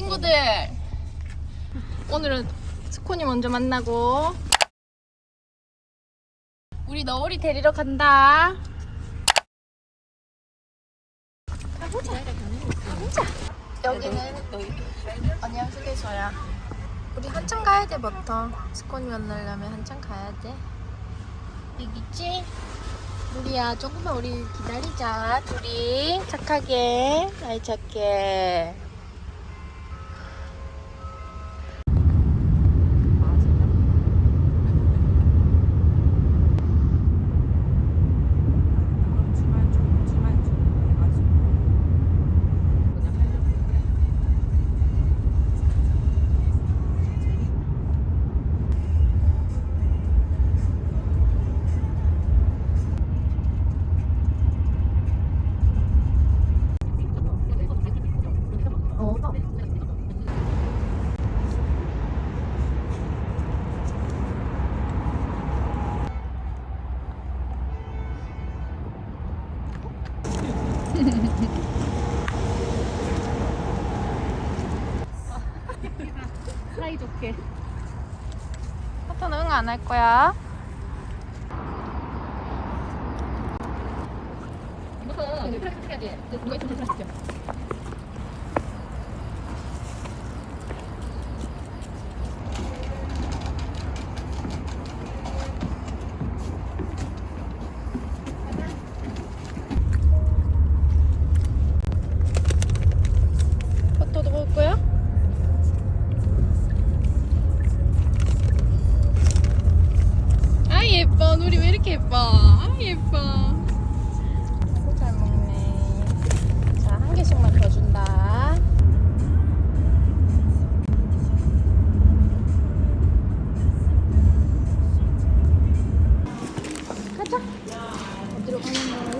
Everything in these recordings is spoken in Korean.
친구들. 오늘은 스코니 먼저 만나고. 우리 너울이 데리러 간다. 가보자. 가보자. 여기는 언니랑 휴게소야. 우리 한참 가야 돼 버터 스코니 만나려면 한참 가야 돼. 여기 있지? 우리야 조금만 우리 기다리자. 둘이 착하게. 아이 착해 사이좋게. 버터는 응 안 할 거야 이거서 플라스틱 해야 돼. 누가 있으면 플라스 누리 왜 이렇게 예뻐? 아 예뻐. 잘 먹네. 자 한 개씩만 더 준다. 가자. 어디로 가는 거예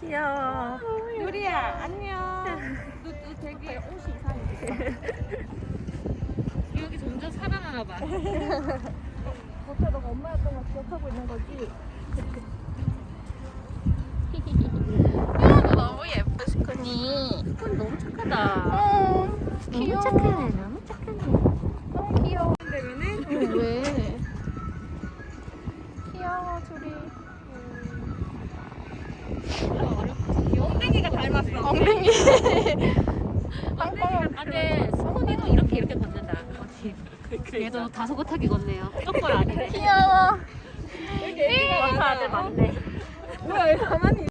귀여워 유리야 안녕. 너, 너 되게 옷이 이상해. 기억이 점점 살아나나 봐. 버터 너가 엄마였던 걸 기억하고 있는 거지? 너 너무 스코니 스콘 너무 착하다. 어 귀여워 너무 착하 얘도 다소곳하게 걷네요. 똑바로 아니네. 귀여워 버터 아들 맞네. 뭐야 왜 가만히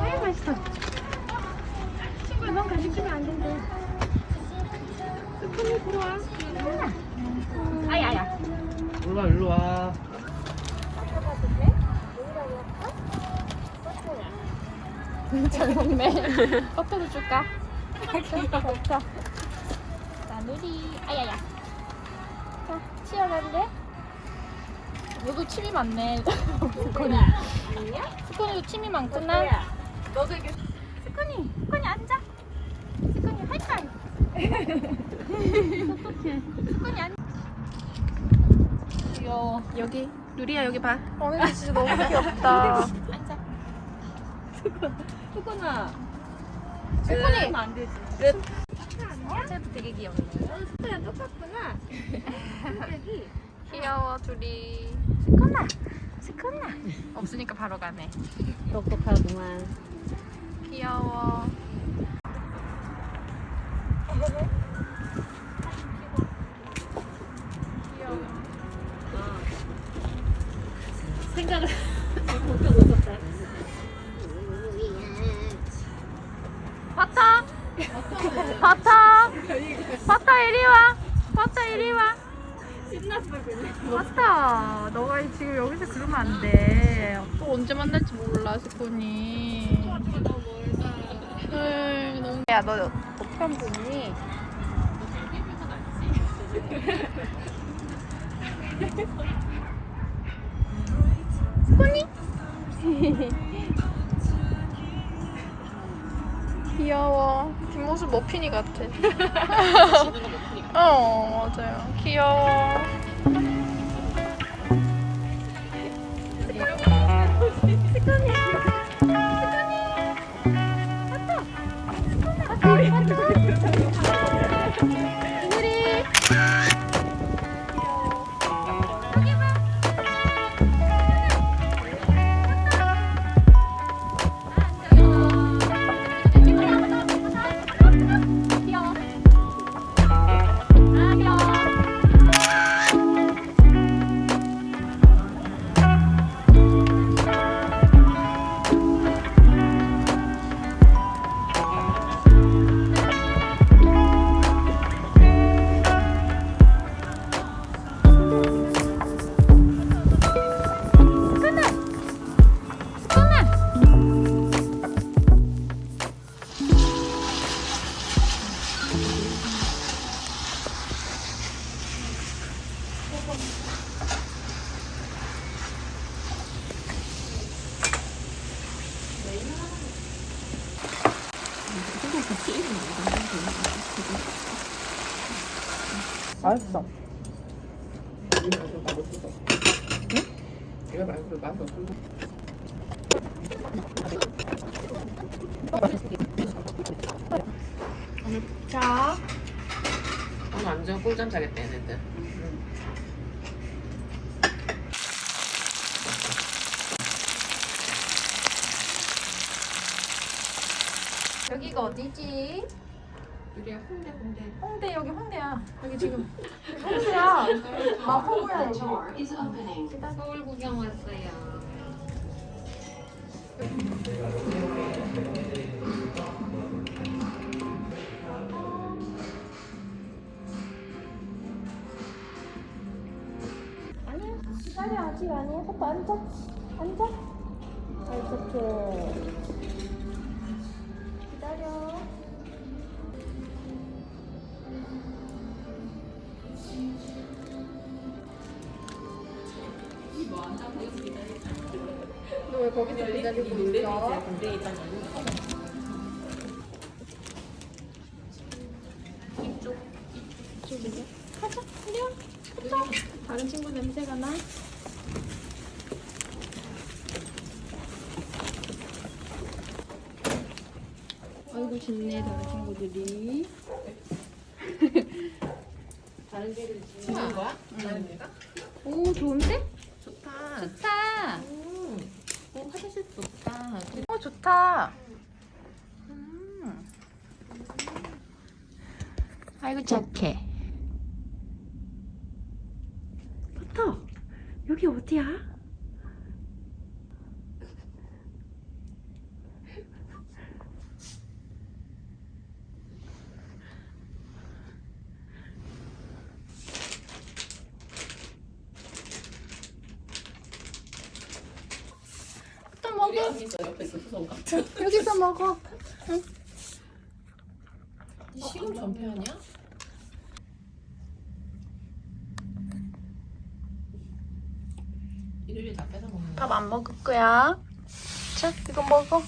아유 맛있어. 친구야 넌 간식 주면 안 된대. 스푼이 들어와. 아야야. 일로 와, 일로 와. 잘 먹네. 버터도 줄까? 자 누리. 아야야. 자 치워갈래? 너도 침이 많네. 스코니. 스코니도 침이 많구나. 너도 이게 스코니 스코니 앉아. 스코니 하이파이 스코니 앉아. 귀여워. 여기. 누리야 여기 봐. 오늘 진짜 너무 귀엽다 스코니 하면 안 되지. 쟤도 되게 귀엽네 스푼이랑 똑같구나. 성격이. 귀여워 둘이 스코나 스쿠나. 없으니까 바로 가네. 똑똑하구만. 귀여워. 생각을 못하고 버터. 버터 이리 와. 버터 이리 와. 신났어 그냥. 버터. 너가 지금 여기서 그러면 안 돼. 또 언제 만날지 몰라 스쿠니. 에이, 너무. 야, 너 어편 보니? 스쿠니? 귀여워. 뒷모습 머핀이 같아. 어, 맞아요. 귀여워. 맛있어. 말고 없어. 자, 오늘 완전 꿀잠 자겠다 얘네들 여기가 어디지? 유리야 홍대 홍대 홍대 여기 홍대야. 여기 지금 홍대야. 마포구야 여기. 서울 구경 왔어요. 아니야. 기다려 아직 아니야. 오빠 앉아. 앉아. 이렇게. 왜 거기서 기다리고 있어? 군대에 있다는 가자. 와. 가자. 다른 친구 냄새가 나? 아이고 좋네 다른 친구들이. 다른 데를 지는 거야? 다른 데가? 오 좋은데? 좋다 좋다. 음. 어, 화장실 좋다 어 좋다. 음. 아이고 착해. 버터 여기 어디야? 옆에 수성 같아 여기서 먹어. 시금 전폐 아니야? 일일이 다 뺏어 먹는 밥 안 먹을 거야. 자, 이거 먹어.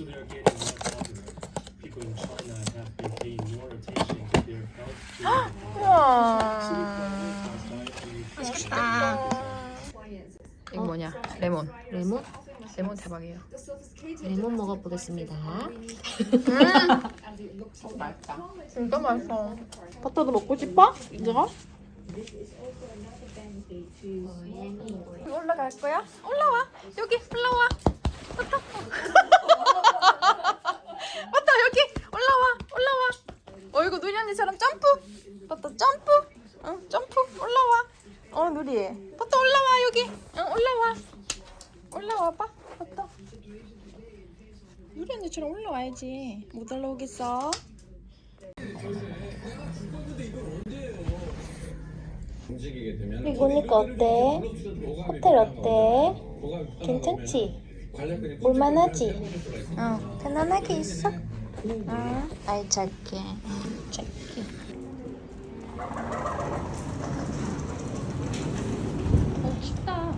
So they are getting more popular. People in China have been paying more attention to their health. the 맛있겠다. 이거 뭐냐? 레몬. 레몬? 레몬 대박이에요. 레몬 먹어보겠습니다. 진짜 맛있어. 버터도 먹고 싶어? 이거? 올라갈 거야? 올라와. 여기 올라와. 버터 여기 올라와. 올라와. 어 이거 누리 언니처럼 점프. 버터 점프. 응 점프 올라와. 어 누리. 버터 올라와 여기. 응 올라와. 올라와 봐. 버터. 누리 언니처럼 올라와야지. 못 올라오겠어? 이거니까 어때? 호텔 어때? 괜찮지? 볼만하지? 응, 편안하게 있어? 응, 아이 잘게. 어, 춥다.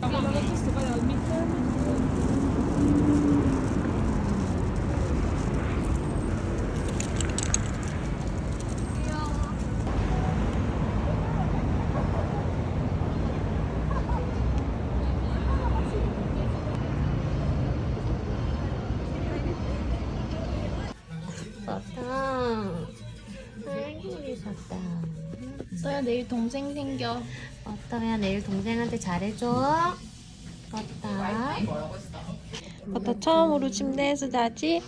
버터. 내일 동생 생겨. 버터야 내일 동생한테 잘해줘. 버터. 버터 처음으로 침대에서 자지?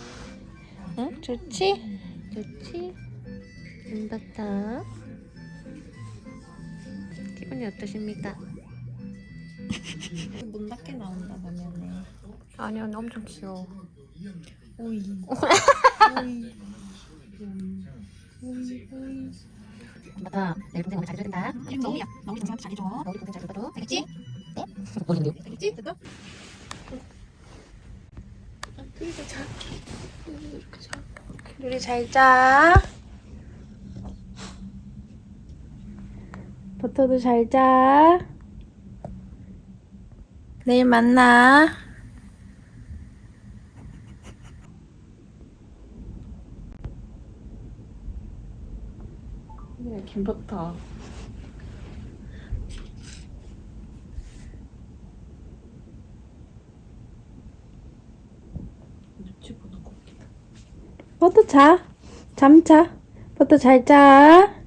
응? 좋지? 좋지? 음, 버터. 기분이 어떠십니까? 문 닫게 나온다 화면에. 아니야 엄청 귀여워. 오이. 버터 내일 동생한테 잘해줘야 된다. 이름. 나 우리 동생한테 잘해줘. 너 우리 동생 잘해줘도 알겠지? 네? 모르겠네요. 알겠지? 됐다? 둘이서 자. 이렇게 자. 둘이 잘 자. 버터도 잘 자. 내일 만나. 김버터. 버터 자. 잠 자. 버터 잘 자.